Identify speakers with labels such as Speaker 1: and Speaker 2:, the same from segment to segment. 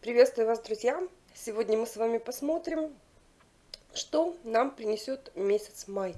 Speaker 1: Приветствую вас, друзья! Сегодня мы с вами посмотрим, что нам принесет месяц май.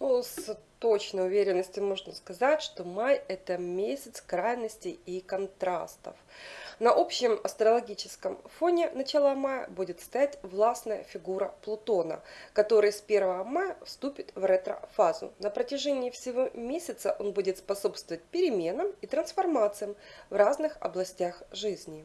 Speaker 1: Ну, с точной уверенностью можно сказать, что май это месяц крайностей и контрастов. На общем астрологическом фоне начала мая будет стоять властная фигура Плутона, который с 1 мая вступит в ретро-фазу. На протяжении всего месяца он будет способствовать переменам и трансформациям в разных областях жизни.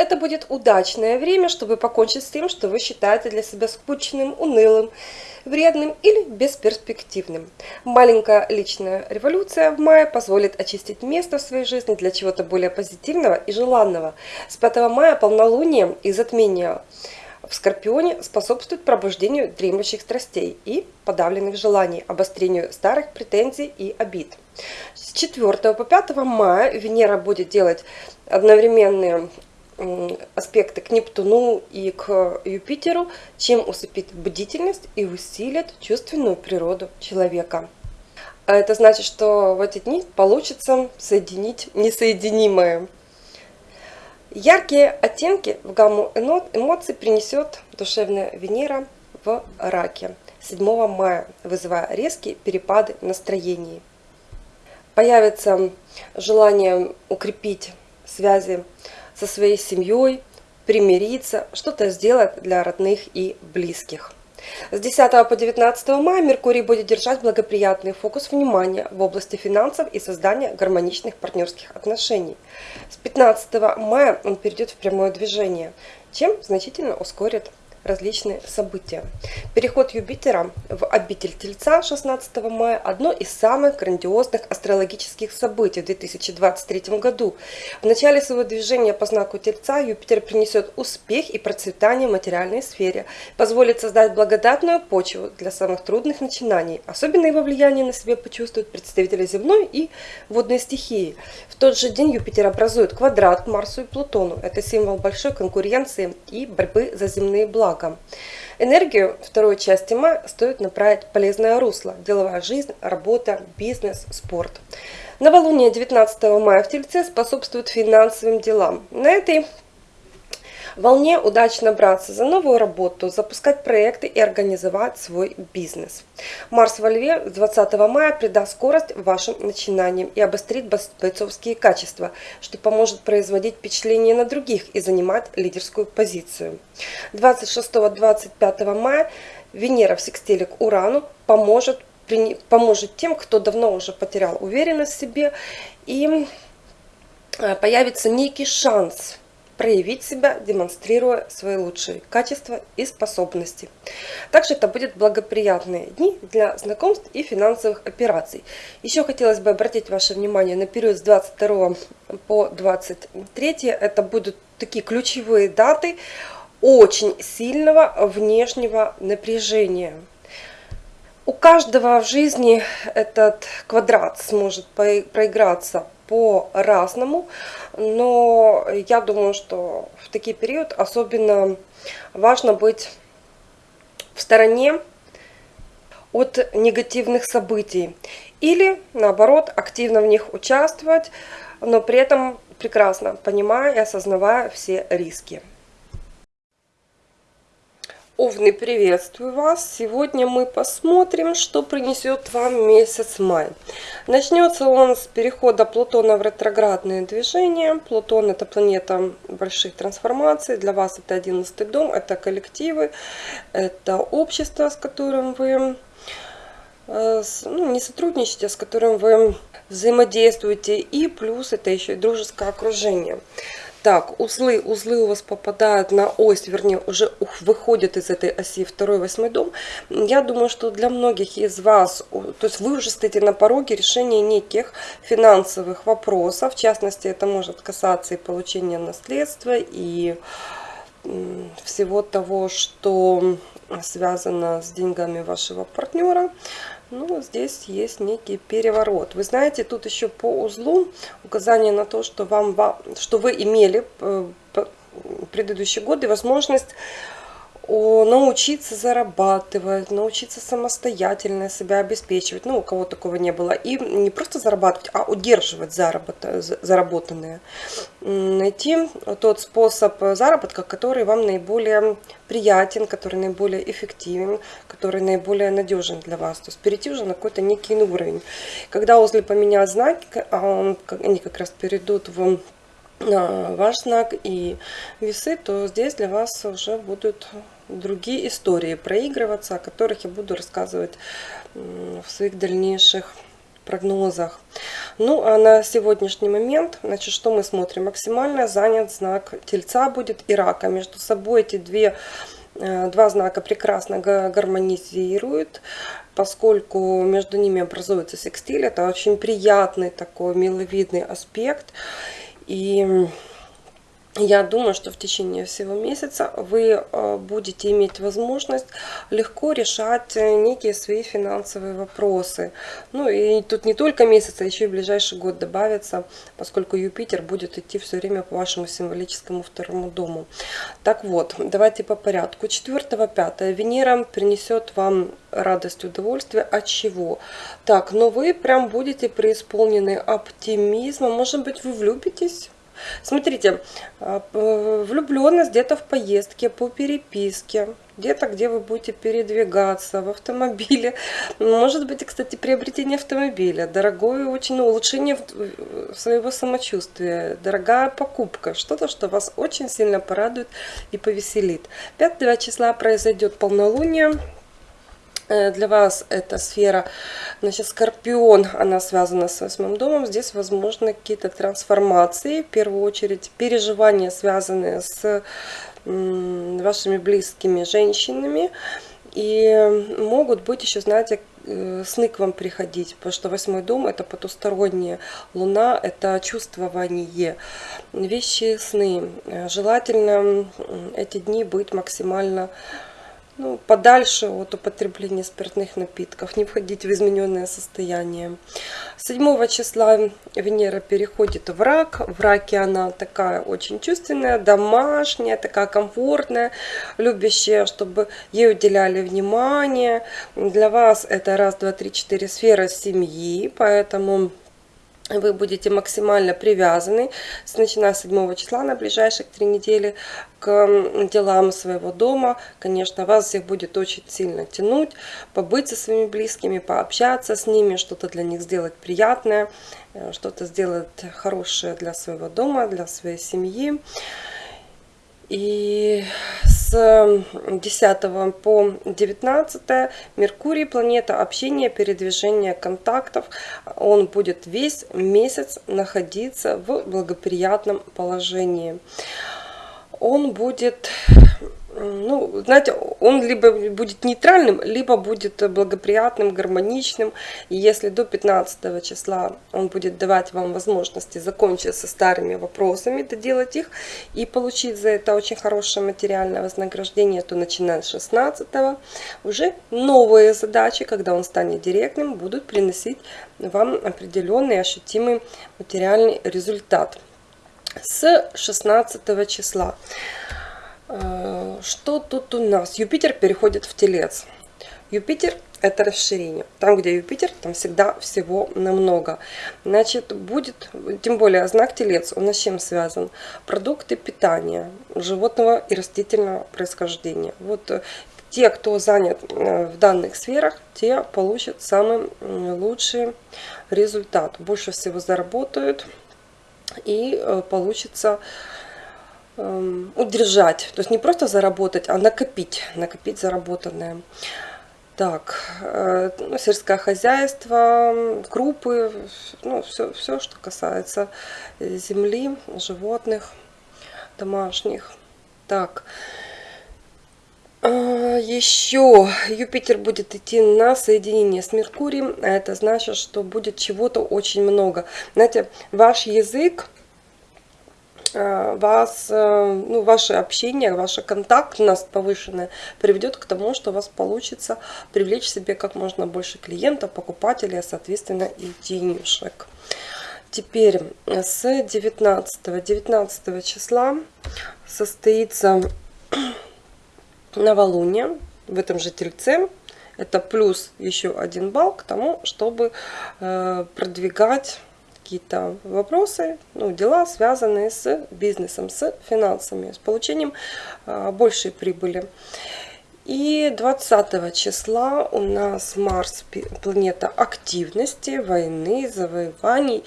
Speaker 1: Это будет удачное время, чтобы покончить с тем, что вы считаете для себя скучным, унылым, вредным или бесперспективным. Маленькая личная революция в мае позволит очистить место в своей жизни для чего-то более позитивного и желанного. С 5 мая полнолуние и затмение в Скорпионе способствует пробуждению дремлющих страстей и подавленных желаний, обострению старых претензий и обид. С 4 по 5 мая Венера будет делать одновременные аспекты к Нептуну и к Юпитеру, чем усыпит бдительность и усилит чувственную природу человека. А это значит, что в эти дни получится соединить несоединимое. Яркие оттенки в гамму эмоций принесет душевная Венера в раке 7 мая, вызывая резкие перепады настроений. Появится желание укрепить связи со своей семьей, примириться, что-то сделать для родных и близких. С 10 по 19 мая Меркурий будет держать благоприятный фокус внимания в области финансов и создания гармоничных партнерских отношений. С 15 мая он перейдет в прямое движение, чем значительно ускорит различные события. Переход Юпитера в обитель Тельца 16 мая – одно из самых грандиозных астрологических событий в 2023 году. В начале своего движения по знаку Тельца Юпитер принесет успех и процветание в материальной сфере, позволит создать благодатную почву для самых трудных начинаний. Особенно его влияние на себе почувствуют представители земной и водной стихии. В тот же день Юпитер образует квадрат к Марсу и Плутону. Это символ большой конкуренции и борьбы за земные блага благом. Энергию второй части мая стоит направить полезное русло. Деловая жизнь, работа, бизнес, спорт. Новолуние 19 мая в Тельце способствует финансовым делам. На этой волне удачно браться за новую работу, запускать проекты и организовать свой бизнес. Марс во Льве 20 мая придаст скорость вашим начинаниям и обострит бойцовские качества, что поможет производить впечатление на других и занимать лидерскую позицию. 26-25 мая Венера в секстиле к Урану поможет, поможет тем, кто давно уже потерял уверенность в себе и э, появится некий шанс проявить себя, демонстрируя свои лучшие качества и способности. Также это будут благоприятные дни для знакомств и финансовых операций. Еще хотелось бы обратить ваше внимание на период с 22 по 23. Это будут такие ключевые даты очень сильного внешнего напряжения. У каждого в жизни этот квадрат сможет проиграться по-разному, но я думаю, что в такие период особенно важно быть в стороне от негативных событий или наоборот активно в них участвовать, но при этом прекрасно понимая и осознавая все риски. Овны, приветствую вас! Сегодня мы посмотрим, что принесет вам месяц май. Начнется он с перехода Плутона в ретроградное движение. Плутон это планета больших трансформаций. Для вас это 11 дом, это коллективы, это общество, с которым вы э, ну, не сотрудничаете, а с которым вы взаимодействуете. И плюс это еще и дружеское окружение. Так, узлы, узлы у вас попадают на ось, вернее, уже выходят из этой оси второй, восьмой дом. Я думаю, что для многих из вас, то есть вы уже стоите на пороге решения неких финансовых вопросов. В частности, это может касаться и получения наследства, и всего того, что связано с деньгами вашего партнера. Ну, здесь есть некий переворот. Вы знаете, тут еще по узлу указание на то, что, вам, что вы имели э, предыдущие годы возможность научиться зарабатывать, научиться самостоятельно себя обеспечивать. Ну, у кого такого не было. И не просто зарабатывать, а удерживать заработок, заработанное. Найти тот способ заработка, который вам наиболее приятен, который наиболее эффективен, который наиболее надежен для вас. То есть перейти уже на какой-то некий уровень. Когда узлы поменяют знаки, а они как раз перейдут в ваш знак и весы, то здесь для вас уже будут другие истории проигрываться, о которых я буду рассказывать в своих дальнейших прогнозах. Ну, а на сегодняшний момент, значит, что мы смотрим? Максимально занят знак Тельца будет и Рака. Между собой эти две, э, два знака прекрасно гармонизируют, поскольку между ними образуется секстиль. Это очень приятный такой миловидный аспект. И я думаю, что в течение всего месяца вы э, будете иметь возможность легко решать э, некие свои финансовые вопросы. Ну и тут не только месяц, а еще и ближайший год добавится, поскольку Юпитер будет идти все время по вашему символическому второму дому. Так вот, давайте по порядку. 4-5 Венера принесет вам радость, удовольствие. От чего? Так, но вы прям будете преисполнены оптимизма. Может быть, вы влюбитесь? Смотрите, а, влюбленность где-то в поездке, по переписке, где-то, где вы будете передвигаться, в автомобиле. Может быть, кстати, приобретение автомобиля, дорогое очень ну, улучшение своего самочувствия, дорогая покупка, что-то, что вас очень сильно порадует и повеселит. 5 числа произойдет полнолуние, Э, для вас эта сфера, значит, Скорпион, она связана с восьмым домом. Здесь возможны какие-то трансформации, в первую очередь переживания, связанные с вашими близкими женщинами. И могут быть еще, знаете, э, сны к вам приходить, потому что восьмой дом это потусторонняя луна, это чувствование, вещи, сны. Э, желательно эти дни быть максимально ну, подальше от употребления спиртных напитков, не входить в измененное состояние. 7 числа Венера переходит в рак. В раке она такая очень чувственная, домашняя, такая комфортная, любящая, чтобы ей уделяли внимание. Для вас это раз, два, три, четыре сфера семьи, поэтому вы будете максимально привязаны, начиная с 7 числа на ближайших три недели, к делам своего дома. Конечно, вас всех будет очень сильно тянуть, побыть со своими близкими, пообщаться с ними, что-то для них сделать приятное, э, что-то сделать хорошее для своего дома, для своей семьи. И с 10 по 19 Меркурий, планета общения, передвижения контактов, он будет весь месяц находиться в благоприятном положении. Он будет ну, знаете, он либо будет нейтральным, либо будет благоприятным, гармоничным. И если до 15 числа он будет давать вам возможности закончить со старыми вопросами, доделать их и получить за это очень хорошее материальное вознаграждение, то начиная с 16 уже новые задачи, когда он станет директным, будут приносить вам определенный ощутимый материальный результат. С 16 числа. Э, что тут у нас? Юпитер переходит в Телец. Юпитер это расширение. Там, где Юпитер, там всегда всего намного. Значит, будет, тем более знак Телец, он с чем связан? Продукты питания животного и растительного происхождения. Вот э, те, кто занят э, в данных сферах, те получат самый лучший результат. Больше всего заработают и получится удержать. То есть не просто заработать, а накопить, накопить заработанное. Так, э, ну, сельское хозяйство, крупы, ну, все, все, что касается земли, животных, домашних. Так, э, еще Юпитер будет идти на соединение с Меркурием. Это значит, что будет чего-то очень много. Знаете, ваш язык вас, э, ну, ваше общение, ваша контактность повышенная приведет к тому, что у вас получится привлечь себе как можно больше клиентов, покупателей, а соответственно и денежек. Теперь с 19, 19 числа состоится новолуние в этом же тельце. Это плюс еще один балл к тому, чтобы э, продвигать какие-то вопросы, ну, дела, связанные с бизнесом, с финансами, с получением э, большей прибыли. И 20 числа у нас Марс, планета активности, войны, завоеваний,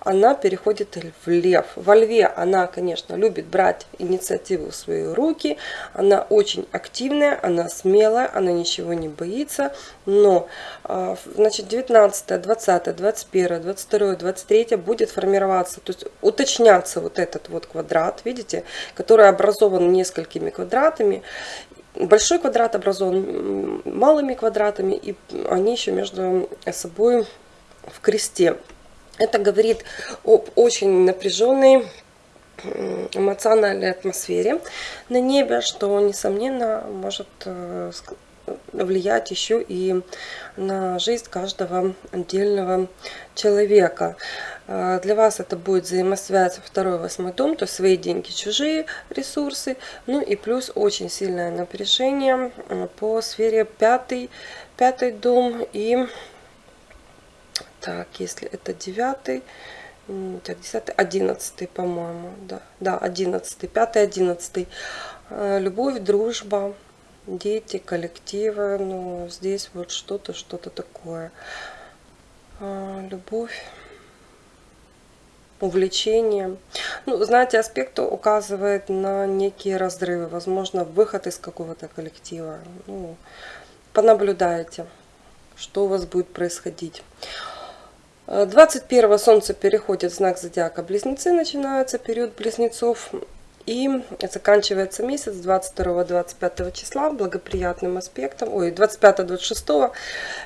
Speaker 1: она переходит в Лев. Во Льве она, конечно, любит брать инициативу в свои руки, она очень активная, она смелая, она ничего не боится, но а, значит 19, 20, 21, 22, 23 будет формироваться, то есть уточняться вот этот вот квадрат, видите, который образован несколькими квадратами, большой квадрат образован малыми квадратами, и они еще между собой в кресте. Это говорит об очень напряженной эмоциональной атмосфере на небе, что, несомненно, может э, влиять еще и на жизнь каждого отдельного человека. Э, для вас это будет взаимосвязь второй восьмой дом, то свои деньги, чужие ресурсы. Ну и плюс очень сильное напряжение э, по сфере пятый, пятый дом и так, если это девятый, так, десятый, одиннадцатый, по-моему, да, да, одиннадцатый, пятый, одиннадцатый. Э, любовь, дружба, дети, коллективы, ну, здесь вот что-то, что-то такое. Любовь увлечение. Ну, знаете, аспект указывает на некие разрывы, возможно, выход из какого-то коллектива. Ну, понаблюдайте, что у вас будет происходить. 21 Солнце переходит в знак зодиака Близнецы, начинается период Близнецов. И заканчивается месяц 22-25 числа благоприятным аспектом, ой, 25-26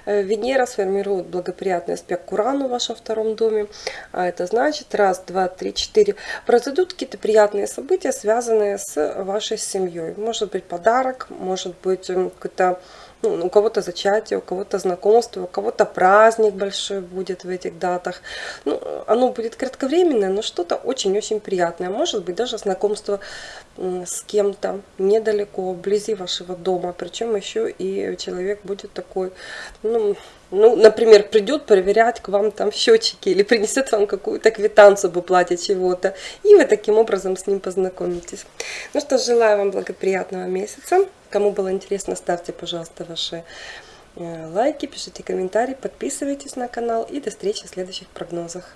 Speaker 1: э, Венера сформирует благоприятный аспект к Урану в вашем втором доме. А это значит, раз, два, три, четыре, произойдут какие-то приятные события, связанные с вашей семьей. Может быть подарок, может быть какой-то ну, у кого-то зачатие, у кого-то знакомство, у кого-то праздник большой будет в этих датах. Ну, оно будет кратковременное, но что-то очень-очень приятное. Может быть, даже знакомство с кем-то недалеко, вблизи вашего дома. Причем еще и человек будет такой, ну, ну, например, придет проверять к вам там счетчики или принесет вам какую-то квитанцию об уплате чего-то. И вы таким образом с ним познакомитесь. Ну что, желаю вам благоприятного месяца. Кому было интересно, ставьте, пожалуйста, ваши э, лайки, пишите комментарии, подписывайтесь на канал и до встречи в следующих прогнозах.